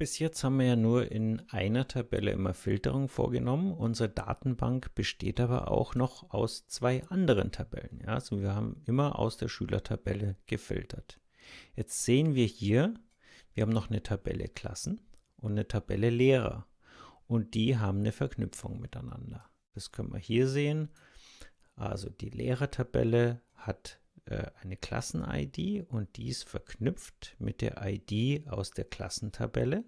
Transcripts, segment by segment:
Bis jetzt haben wir ja nur in einer Tabelle immer Filterung vorgenommen. Unsere Datenbank besteht aber auch noch aus zwei anderen Tabellen. Ja, also wir haben immer aus der Schülertabelle gefiltert. Jetzt sehen wir hier, wir haben noch eine Tabelle Klassen und eine Tabelle Lehrer. Und die haben eine Verknüpfung miteinander. Das können wir hier sehen. Also die Lehrertabelle hat eine Klassen-ID und die ist verknüpft mit der ID aus der Klassentabelle.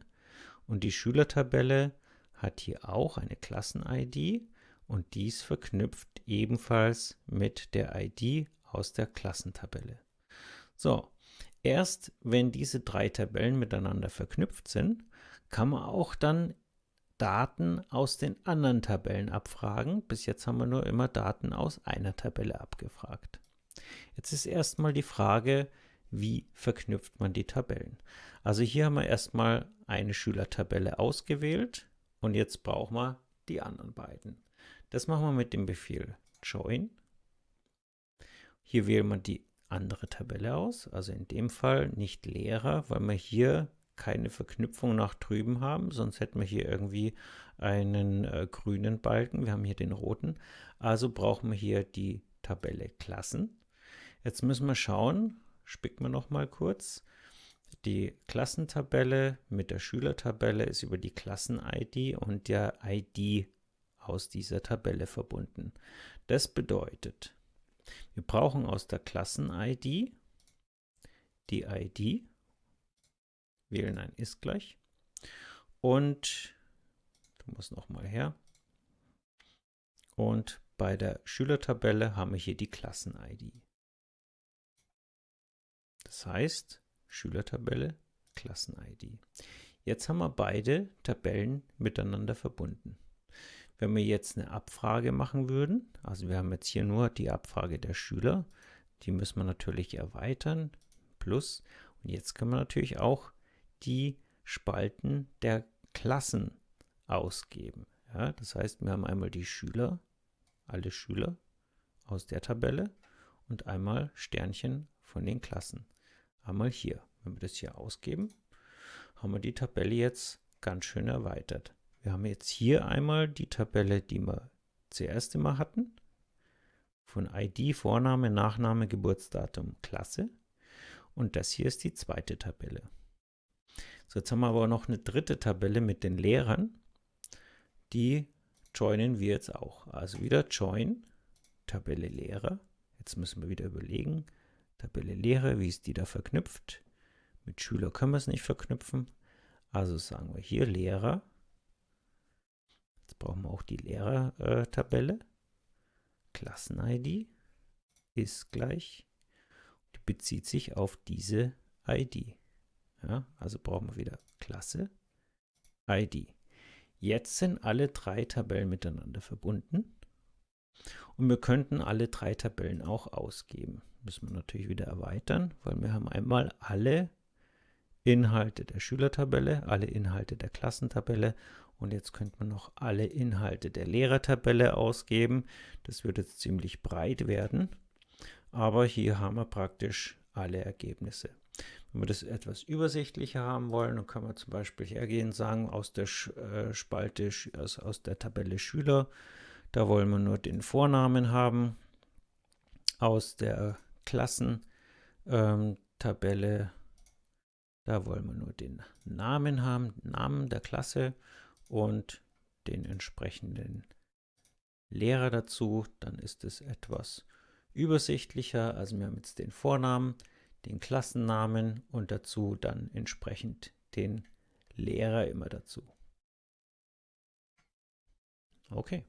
Und die Schülertabelle hat hier auch eine Klassen-ID und dies verknüpft ebenfalls mit der ID aus der Klassentabelle. So, erst wenn diese drei Tabellen miteinander verknüpft sind, kann man auch dann Daten aus den anderen Tabellen abfragen. Bis jetzt haben wir nur immer Daten aus einer Tabelle abgefragt. Jetzt ist erstmal die Frage, wie verknüpft man die Tabellen? Also hier haben wir erstmal eine Schülertabelle ausgewählt und jetzt brauchen wir die anderen beiden. Das machen wir mit dem Befehl join. Hier wählen wir die andere Tabelle aus, also in dem Fall nicht Lehrer, weil wir hier keine Verknüpfung nach drüben haben, sonst hätten wir hier irgendwie einen äh, grünen Balken. Wir haben hier den roten. Also brauchen wir hier die Tabelle Klassen. Jetzt müssen wir schauen, spicken wir noch mal kurz. Die Klassentabelle mit der Schülertabelle ist über die Klassen-ID und der ID aus dieser Tabelle verbunden. Das bedeutet, wir brauchen aus der Klassen-ID die ID, wählen ein ist gleich und du musst noch mal her und bei der Schülertabelle haben wir hier die Klassen-ID. Das heißt, Schülertabelle, Klassen-ID. Jetzt haben wir beide Tabellen miteinander verbunden. Wenn wir jetzt eine Abfrage machen würden, also wir haben jetzt hier nur die Abfrage der Schüler, die müssen wir natürlich erweitern, plus, und jetzt können wir natürlich auch die Spalten der Klassen ausgeben. Ja, das heißt, wir haben einmal die Schüler, alle Schüler aus der Tabelle und einmal Sternchen von den Klassen einmal hier. Wenn wir das hier ausgeben, haben wir die Tabelle jetzt ganz schön erweitert. Wir haben jetzt hier einmal die Tabelle, die wir zuerst immer hatten, von ID, Vorname, Nachname, Geburtsdatum, Klasse. Und das hier ist die zweite Tabelle. So, jetzt haben wir aber noch eine dritte Tabelle mit den Lehrern. Die joinen wir jetzt auch. Also wieder Join, Tabelle Lehrer. Jetzt müssen wir wieder überlegen, Tabelle Lehre, wie ist die da verknüpft? Mit Schüler können wir es nicht verknüpfen. Also sagen wir hier Lehrer. Jetzt brauchen wir auch die Lehrertabelle. Äh, Klassen-ID ist gleich. Die bezieht sich auf diese ID. Ja, also brauchen wir wieder Klasse, ID. Jetzt sind alle drei Tabellen miteinander verbunden. Und wir könnten alle drei Tabellen auch ausgeben. Müssen wir natürlich wieder erweitern, weil wir haben einmal alle Inhalte der Schülertabelle, alle Inhalte der Klassentabelle und jetzt könnte man noch alle Inhalte der Lehrertabelle ausgeben. Das wird jetzt ziemlich breit werden, aber hier haben wir praktisch alle Ergebnisse. Wenn wir das etwas übersichtlicher haben wollen, dann können wir zum Beispiel hergehen und sagen, aus der äh, Spalte, aus der Tabelle Schüler da wollen wir nur den Vornamen haben. Aus der Klassentabelle, ähm, da wollen wir nur den Namen haben, Namen der Klasse und den entsprechenden Lehrer dazu. Dann ist es etwas übersichtlicher. Also wir haben jetzt den Vornamen, den Klassennamen und dazu dann entsprechend den Lehrer immer dazu. Okay.